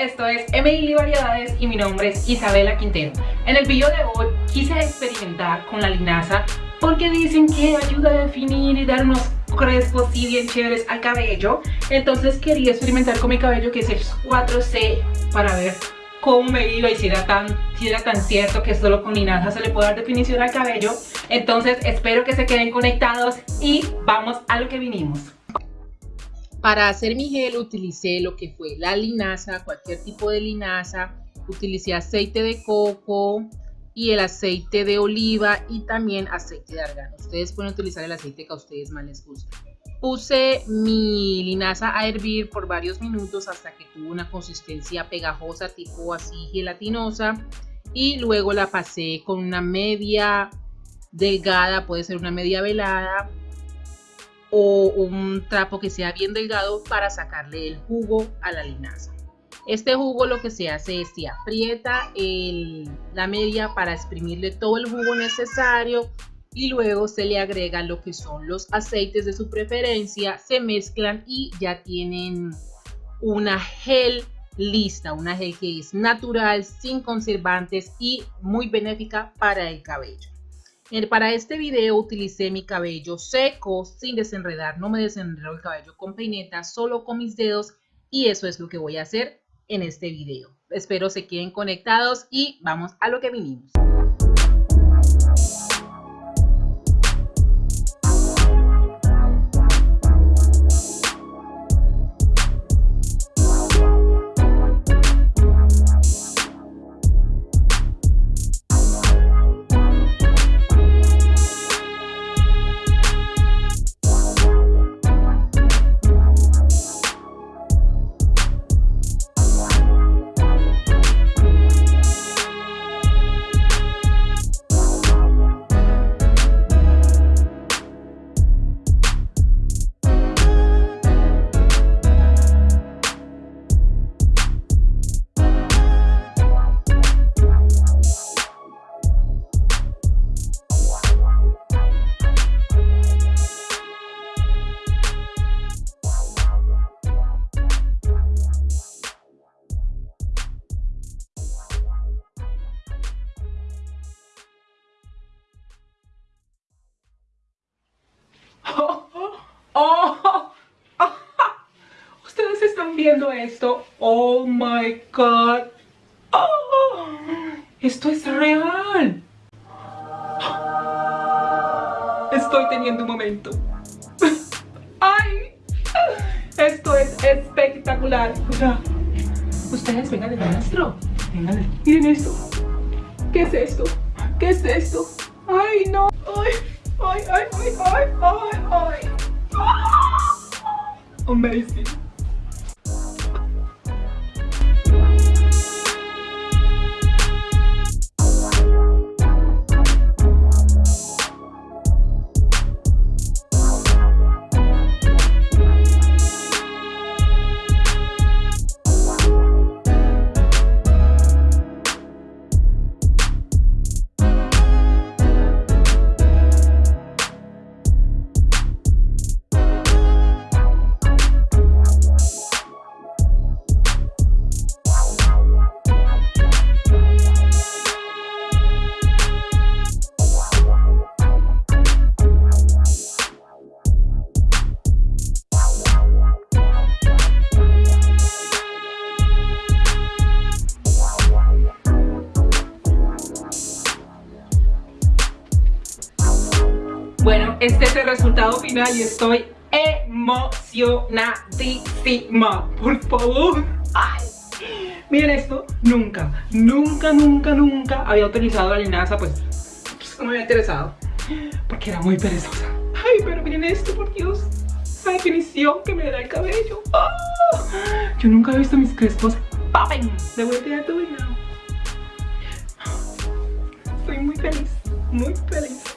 Esto es Emily Variedades y mi nombre es Isabela Quintero. En el video de hoy quise experimentar con la linaza porque dicen que ayuda a definir y dar unos crespos y bien chéveres al cabello. Entonces quería experimentar con mi cabello que es el 4C para ver cómo me iba y si era tan, si era tan cierto que solo con linaza se le puede dar definición al cabello. Entonces espero que se queden conectados y vamos a lo que vinimos. Para hacer mi gel utilicé lo que fue la linaza, cualquier tipo de linaza. Utilicé aceite de coco y el aceite de oliva y también aceite de argano. Ustedes pueden utilizar el aceite que a ustedes más les guste. Puse mi linaza a hervir por varios minutos hasta que tuvo una consistencia pegajosa tipo así gelatinosa y luego la pasé con una media delgada, puede ser una media velada o un trapo que sea bien delgado para sacarle el jugo a la linaza. Este jugo lo que se hace es se aprieta la media para exprimirle todo el jugo necesario y luego se le agrega lo que son los aceites de su preferencia, se mezclan y ya tienen una gel lista, una gel que es natural, sin conservantes y muy benéfica para el cabello. Para este video utilicé mi cabello seco sin desenredar, no me desenredo el cabello con peineta, solo con mis dedos y eso es lo que voy a hacer en este video. Espero se queden conectados y vamos a lo que vinimos. Viendo esto, oh my god, oh, esto es real. Estoy teniendo un momento. Ay, esto es espectacular. Ustedes vengan de nuestro. Vengan, miren esto. ¿Qué es esto? ¿Qué es esto? Ay, no. Ay, ay, ay, ay, ay, ay, ay. Amazing. Este es el resultado final y estoy emocionadísima. Por favor. Ay. Miren esto, nunca, nunca, nunca, nunca había utilizado la linaza, pues, pues, no me había interesado. Porque era muy perezosa. Ay, pero miren esto, por Dios. La definición que me da el cabello. Ah. Yo nunca he visto mis crespos ¡Papen! De vuelta a tu Estoy muy feliz, muy feliz.